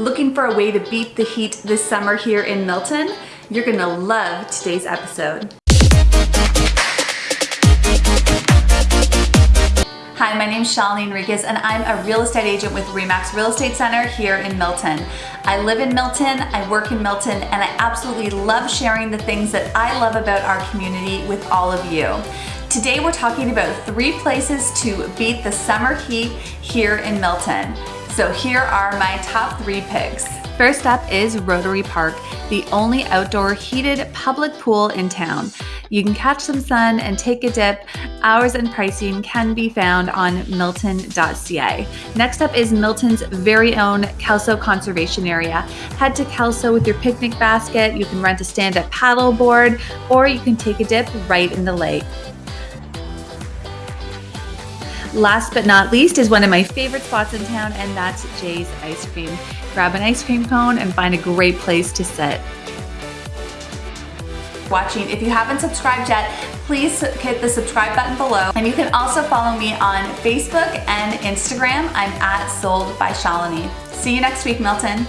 Looking for a way to beat the heat this summer here in Milton? You're gonna love today's episode. Hi, my name is Shalini Enriquez and I'm a real estate agent with REMAX Real Estate Center here in Milton. I live in Milton, I work in Milton, and I absolutely love sharing the things that I love about our community with all of you. Today we're talking about three places to beat the summer heat here in Milton. So here are my top three picks. First up is Rotary Park, the only outdoor heated public pool in town. You can catch some sun and take a dip. Hours and pricing can be found on milton.ca. Next up is Milton's very own Kelso Conservation Area. Head to Kelso with your picnic basket. You can rent a stand-up paddle board or you can take a dip right in the lake. Last but not least is one of my favorite spots in town, and that's Jay's Ice Cream. Grab an ice cream cone and find a great place to sit. Watching. If you haven't subscribed yet, please hit the subscribe button below. And you can also follow me on Facebook and Instagram. I'm at Sold by Shalini. See you next week, Milton.